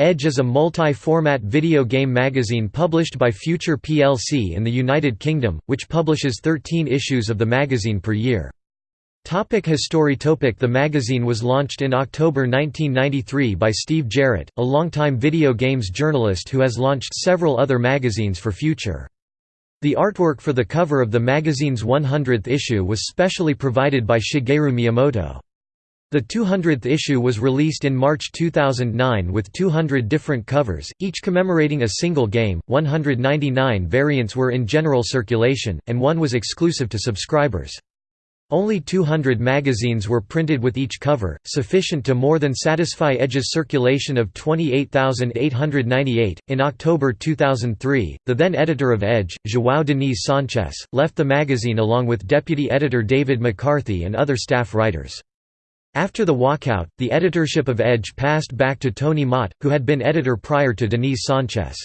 Edge is a multi-format video game magazine published by Future plc in the United Kingdom, which publishes 13 issues of the magazine per year. Topic History Topic The magazine was launched in October 1993 by Steve Jarrett, a longtime video games journalist who has launched several other magazines for Future. The artwork for the cover of the magazine's 100th issue was specially provided by Shigeru Miyamoto. The 200th issue was released in March 2009 with 200 different covers, each commemorating a single game, 199 variants were in general circulation, and one was exclusive to subscribers. Only 200 magazines were printed with each cover, sufficient to more than satisfy Edge's circulation of 28,898. In October 2003, the then editor of Edge, João Diniz Sanchez, left the magazine along with deputy editor David McCarthy and other staff writers. After the walkout, the editorship of Edge passed back to Tony Mott, who had been editor prior to Diniz Sanchez.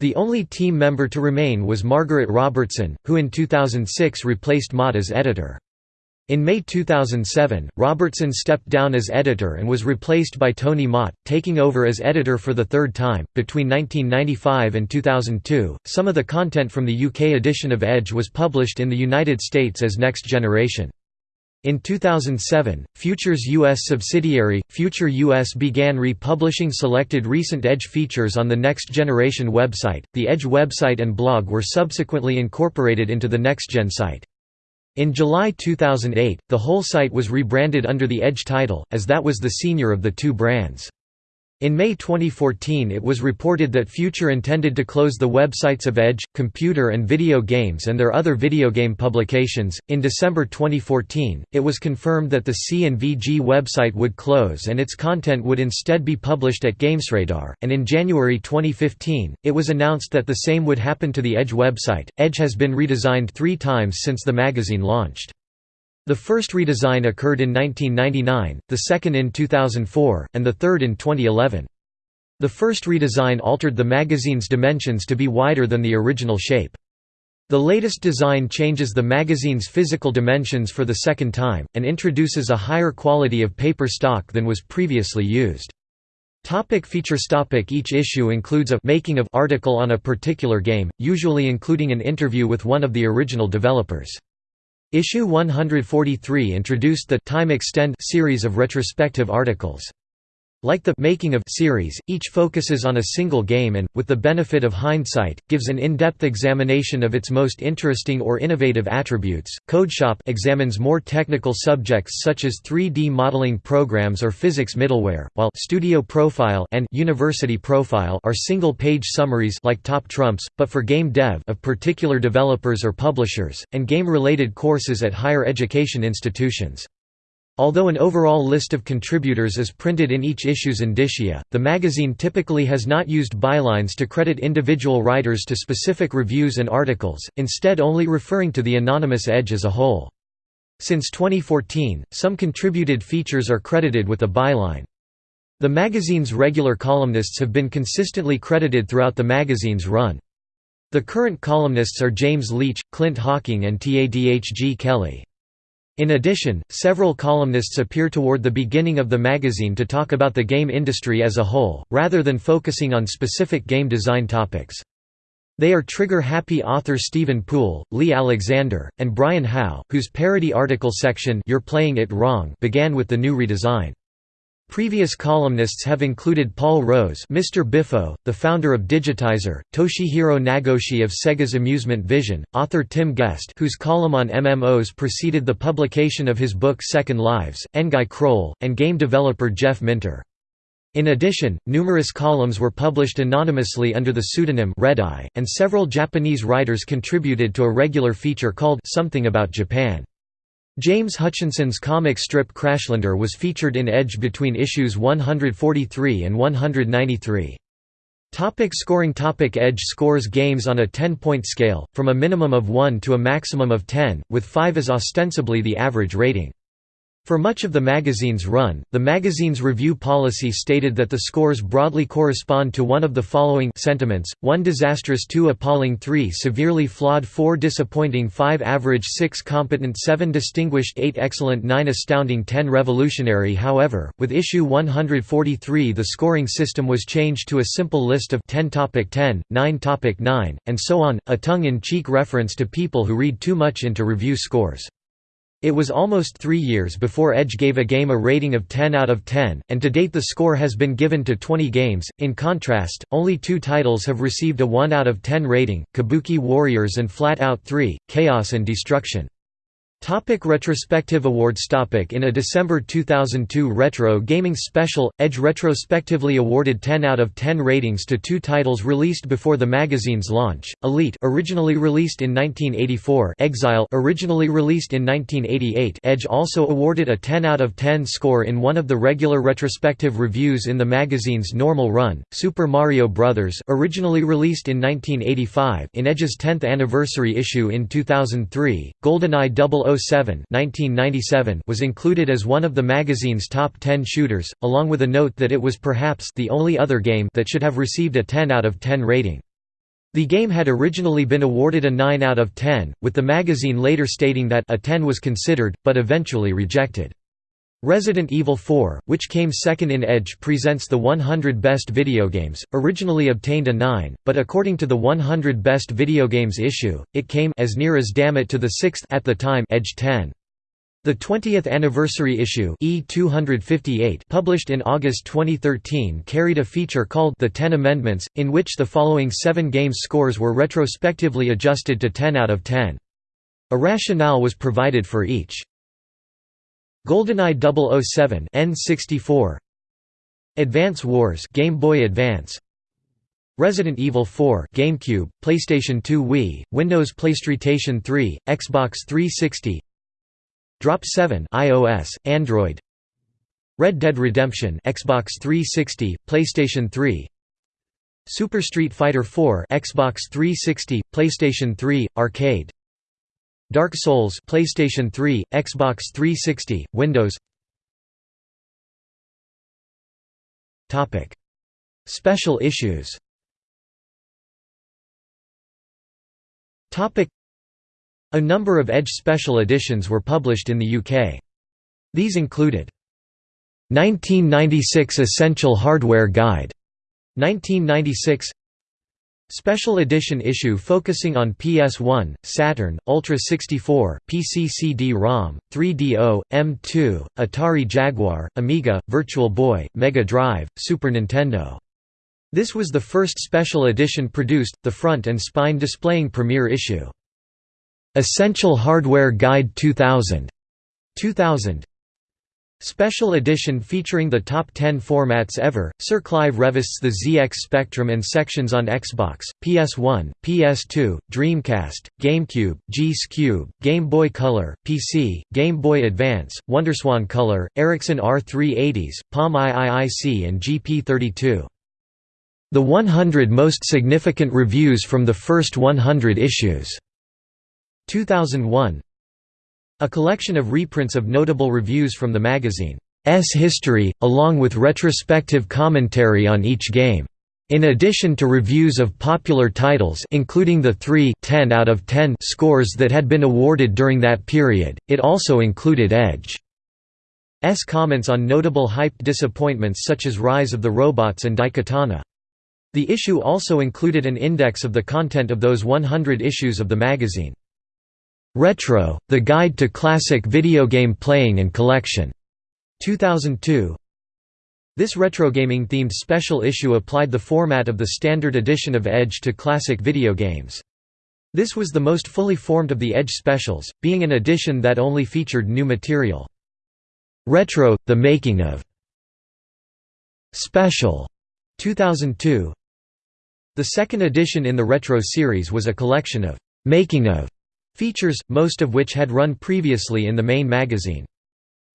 The only team member to remain was Margaret Robertson, who in 2006 replaced Mott as editor. In May 2007, Robertson stepped down as editor and was replaced by Tony Mott, taking over as editor for the third time. Between 1995 and 2002, some of the content from the UK edition of Edge was published in the United States as Next Generation. In 2007, Future's U.S. subsidiary, Future US began republishing selected recent Edge features on the Next Generation website. The Edge website and blog were subsequently incorporated into the NextGen site. In July 2008, the whole site was rebranded under the Edge title, as that was the senior of the two brands. In May 2014 it was reported that Future intended to close the websites of Edge, Computer and Video Games and their other video game publications. In December 2014, it was confirmed that the C&VG website would close and its content would instead be published at GamesRadar, and in January 2015, it was announced that the same would happen to the Edge website. Edge has been redesigned three times since the magazine launched. The first redesign occurred in 1999, the second in 2004, and the third in 2011. The first redesign altered the magazine's dimensions to be wider than the original shape. The latest design changes the magazine's physical dimensions for the second time, and introduces a higher quality of paper stock than was previously used. Topic features topic Each issue includes a «making of» article on a particular game, usually including an interview with one of the original developers. Issue 143 introduced the Time Extend series of retrospective articles. Like the «Making of» series, each focuses on a single game and, with the benefit of hindsight, gives an in-depth examination of its most interesting or innovative attributes. CodeShop examines more technical subjects such as 3D modeling programs or physics middleware, while Studio Profile and University Profile are single-page summaries like Top Trumps, but for game dev of particular developers or publishers, and game-related courses at higher education institutions. Although an overall list of contributors is printed in each issue's indicia, the magazine typically has not used bylines to credit individual writers to specific reviews and articles, instead only referring to the anonymous edge as a whole. Since 2014, some contributed features are credited with a byline. The magazine's regular columnists have been consistently credited throughout the magazine's run. The current columnists are James Leach, Clint Hocking and Tadhg Kelly. In addition, several columnists appear toward the beginning of the magazine to talk about the game industry as a whole, rather than focusing on specific game design topics. They are trigger-happy author Steven Poole, Leigh Alexander, and Brian Howe, whose parody article section You're Playing It Wrong began with the new redesign. Previous columnists have included Paul Rose Mr. Biffo, the founder of Digitizer, Toshihiro Nagoshi of Sega's Amusement Vision, author Tim Guest whose column on MMOs preceded the publication of his book Second Lives, N'Gai Croal, and game developer Jeff Minter. In addition, numerous columns were published anonymously under the pseudonym Red Eye, and several Japanese writers contributed to a regular feature called Something About Japan. James Hutchinson's comic strip Crashlander was featured in Edge between issues 143 and 193. Topic scoring Topic Edge scores games on a 10-point scale, from a minimum of 1 to a maximum of 10, with 5 as ostensibly the average rating. For much of the magazine's run, the magazine's review policy stated that the scores broadly correspond to one of the following sentiments, 1 disastrous 2 appalling 3 severely flawed 4 disappointing 5 average 6 competent 7 distinguished 8 excellent 9 astounding 10 revolutionary However, with issue 143 the scoring system was changed to a simple list of 10 topic 10, 9 topic 9, and so on, a tongue-in-cheek reference to people who read too much into review scores. It was almost three years before Edge gave a game a rating of 10 out of 10, and to date the score has been given to 20 games. In contrast, only two titles have received a 1 out of 10 rating Kabuki Warriors and Flat Out 3 Chaos and Destruction. Topic retrospective awards topic In a December 2002 Retro Gaming Special, Edge retrospectively awarded 10 out of 10 ratings to two titles released before the magazine's launch, Elite originally released in 1984 Exile originally released in 1988 Edge also awarded a 10 out of 10 score in one of the regular retrospective reviews in the magazine's normal run, Super Mario Bros. originally released in 1985 in Edge's 10th anniversary issue in 2003, GoldenEye 007 1997 was included as one of the magazine's top 10 shooters, along with a note that it was perhaps the only other game that should have received a 10 out of 10 rating. The game had originally been awarded a 9 out of 10, with the magazine later stating that a 10 was considered, but eventually rejected. Resident Evil 4, which came second in Edge presents the 100 Best Video Games, originally obtained a 9, but according to the 100 Best Video Games issue, it came as near as damn it to the sixth at the time Edge 10. The 20th anniversary issue E258 published in August 2013 carried a feature called The Ten Amendments, in which the following seven games scores were retrospectively adjusted to 10 out of 10. A rationale was provided for each. GoldenEye 007 N64 Advance Wars Game Boy Advance Resident Evil 4 GameCube, PlayStation 2 Wii, Windows PlayStation 3, Xbox 360 Drop 7 iOS, Android Red Dead Redemption Xbox 360, PlayStation 3 Super Street Fighter 4 Xbox 360, PlayStation 3, Arcade Dark Souls PlayStation 3, Xbox 360, Windows. Topic. Special issues. Topic. A number of Edge special editions were published in the UK. These included 1996 Essential Hardware Guide 1996 Special edition issue focusing on PS1, Saturn, Ultra 64, PC CD-ROM, 3DO, M2, Atari Jaguar, Amiga, Virtual Boy, Mega Drive, Super Nintendo. This was the first special edition produced, the front and spine displaying premiere issue. Essential Hardware Guide 2000. 2000 Special edition featuring the top 10 formats ever, Sir Clive Revist's The ZX Spectrum and sections on Xbox, PS1, PS2, Dreamcast, GameCube, G-Cube, Game Boy Color, PC, Game Boy Advance, Wonderswan Color, Ericsson R380s, Palm IIIC and GP32. The 100 most significant reviews from the first 100 issues. 2001 a collection of reprints of notable reviews from the magazine's history, along with retrospective commentary on each game. In addition to reviews of popular titles including the three 10 out of 10 scores that had been awarded during that period, it also included Edge's comments on notable hyped disappointments such as Rise of the Robots and Daikatana. The issue also included an index of the content of those 100 issues of the magazine. Retro: The Guide to Classic Video Game Playing and Collection. 2002. This retrogaming themed special issue applied the format of the standard edition of Edge to classic video games. This was the most fully formed of the Edge specials, being an edition that only featured new material. Retro: The Making of Special 2002. The second edition in the Retro series was a collection of making of Features, most of which had run previously in the main magazine.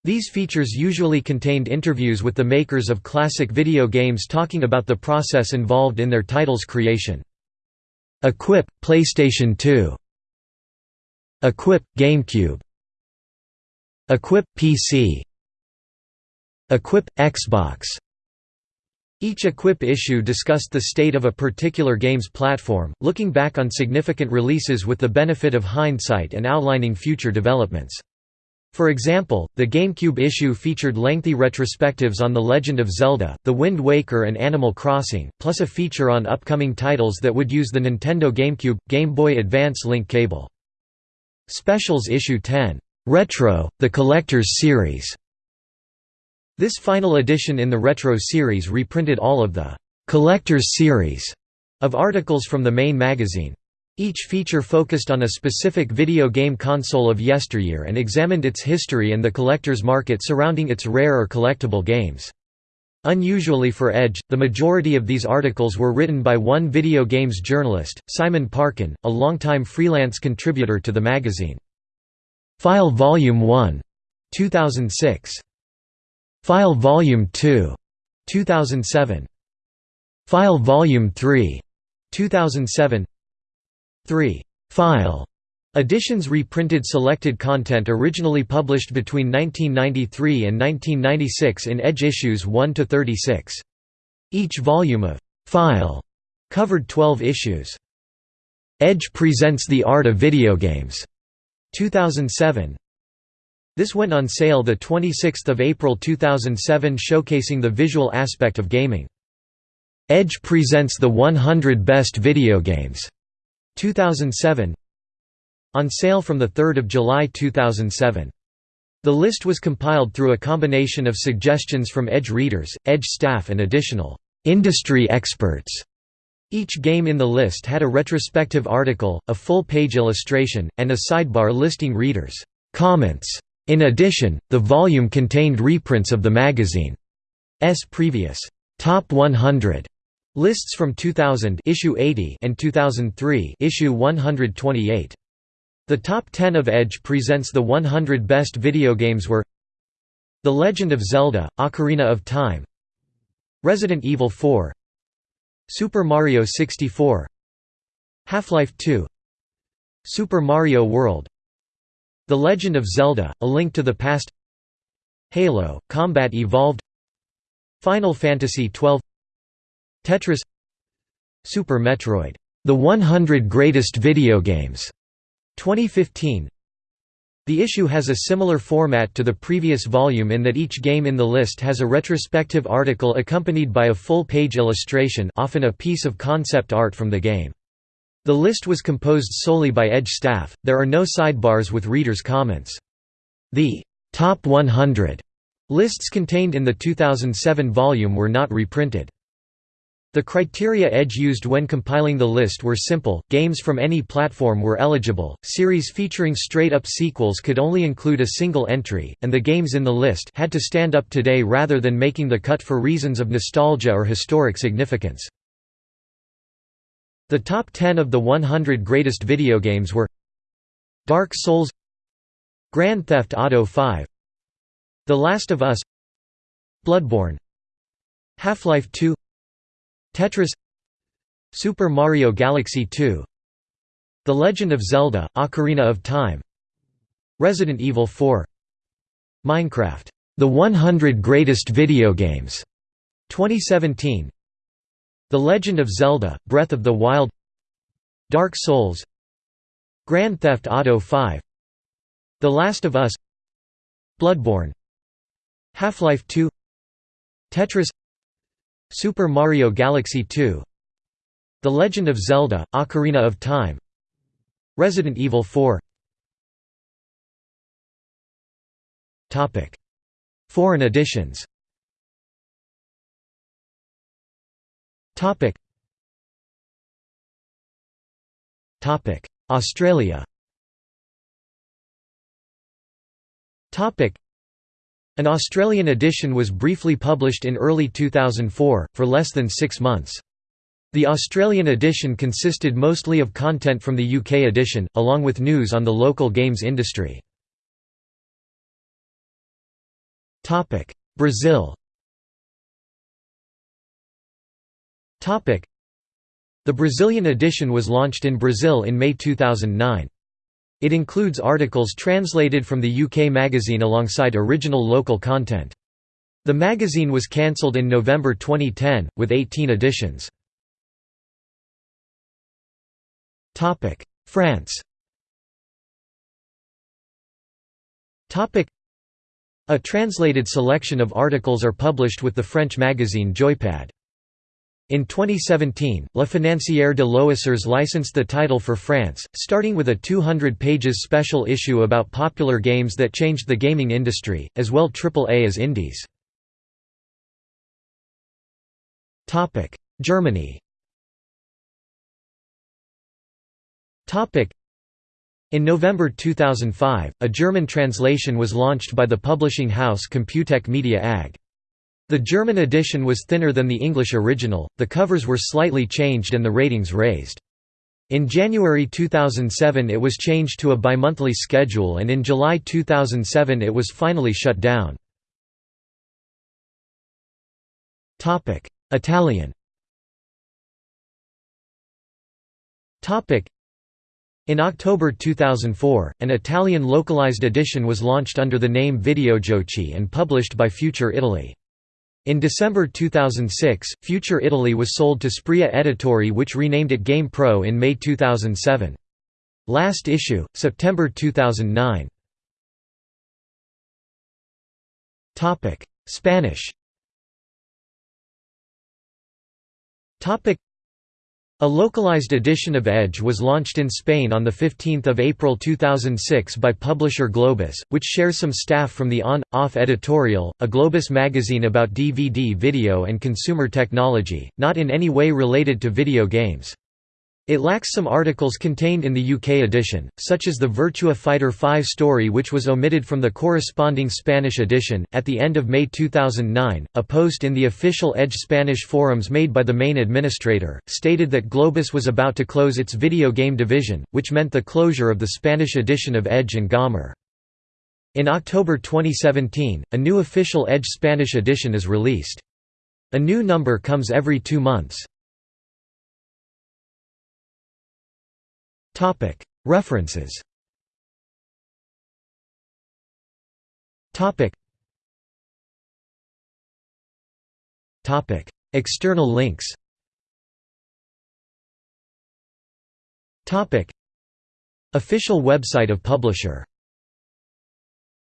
These features usually contained interviews with the makers of classic video games talking about the process involved in their title's creation. Equip, PlayStation 2 Equip, GameCube Equip PC Equip Xbox each Equip issue discussed the state of a particular game's platform, looking back on significant releases with the benefit of hindsight and outlining future developments. For example, the GameCube issue featured lengthy retrospectives on The Legend of Zelda, The Wind Waker and Animal Crossing, plus a feature on upcoming titles that would use the Nintendo GameCube, Game Boy Advance link cable. Specials Issue 10, "'Retro, the Collector's Series' This final edition in the Retro series reprinted all of the «Collector's Series» of articles from the main magazine. Each feature focused on a specific video game console of yesteryear and examined its history and the collector's market surrounding its rare or collectible games. Unusually for Edge, the majority of these articles were written by one video games journalist, Simon Parkin, a longtime freelance contributor to the magazine. File Volume 1. 2006. File Volume 2. 2007. File Volume 3. 2007 3. File Editions reprinted selected content originally published between 1993 and 1996 in Edge issues 1 to 36. Each volume of «File» covered 12 issues. Edge presents the art of video games. 2007. This went on sale 26 April 2007 showcasing the visual aspect of gaming. Edge presents the 100 best video games. 2007 On sale from 3 July 2007. The list was compiled through a combination of suggestions from Edge readers, Edge staff and additional «industry experts». Each game in the list had a retrospective article, a full-page illustration, and a sidebar listing readers' comments. In addition, the volume contained reprints of the magazine's previous «Top 100» Lists from 2000 issue 80 and 2003 issue 128. The top 10 of Edge presents the 100 best video games were The Legend of Zelda: Ocarina of Time, Resident Evil 4, Super Mario 64, Half-Life 2, Super Mario World, The Legend of Zelda: A Link to the Past, Halo: Combat Evolved, Final Fantasy XII Tetris Super Metroid, The 100 Greatest Video Games, 2015. The issue has a similar format to the previous volume in that each game in the list has a retrospective article accompanied by a full-page illustration often a piece of concept art from the game. The list was composed solely by Edge staff, there are no sidebars with readers' comments. The «Top 100» lists contained in the 2007 volume were not reprinted. The criteria Edge used when compiling the list were simple, games from any platform were eligible, series featuring straight-up sequels could only include a single entry, and the games in the list had to stand up today rather than making the cut for reasons of nostalgia or historic significance. The top 10 of the 100 greatest video games were Dark Souls Grand Theft Auto 5 The Last of Us Bloodborne Half-Life 2 Tetris Super Mario Galaxy 2 The Legend of Zelda: Ocarina of Time Resident Evil 4 Minecraft, The 100 Greatest Video Games 2017 The Legend of Zelda: Breath of the Wild Dark Souls Grand Theft Auto 5 The Last of Us Bloodborne Half-Life 2 Tetris Super Mario Galaxy 2 The Legend of Zelda: Ocarina of Time Resident Evil 4 Topic. Foreign editions Topic. Topic. Australia. Topic. An Australian edition was briefly published in early 2004, for less than six months. The Australian edition consisted mostly of content from the UK edition, along with news on the local games industry. Topic. Brazil The Brazilian edition was launched in Brazil in May 2009. It includes articles translated from the UK magazine alongside original local content. The magazine was cancelled in November 2010, with 18 editions. France a translated selection of articles are published with the French magazine Joypad. In 2017, Le Financière de Loisirs licensed the title for France, starting with a 200 pages special issue about popular games that changed the gaming industry, as well AAA as indies. Germany in November 2005, a German translation was launched by the publishing house Computec Media AG. The German edition was thinner than the English original, the covers were slightly changed and the ratings raised. In January 2007 it was changed to a bimonthly schedule and in July 2007 it was finally shut down. Italian in October 2004, an Italian localized edition was launched under the name Videogiochi and published by Future Italy. In December 2006, Future Italy was sold to Sprea Editori which renamed it Game Pro in May 2007. Last issue, September 2009. Spanish a localized edition of Edge was launched in Spain on 15 April 2006 by publisher Globus, which shares some staff from the On, Off editorial, a Globus magazine about DVD video and consumer technology, not in any way related to video games. It lacks some articles contained in the UK edition, such as the Virtua Fighter 5 story, which was omitted from the corresponding Spanish edition. At the end of May 2009, a post in the official Edge Spanish forums made by the main administrator stated that Globus was about to close its video game division, which meant the closure of the Spanish edition of Edge and Gamer. In October 2017, a new official Edge Spanish edition is released. A new number comes every two months. References. External links. Official website of publisher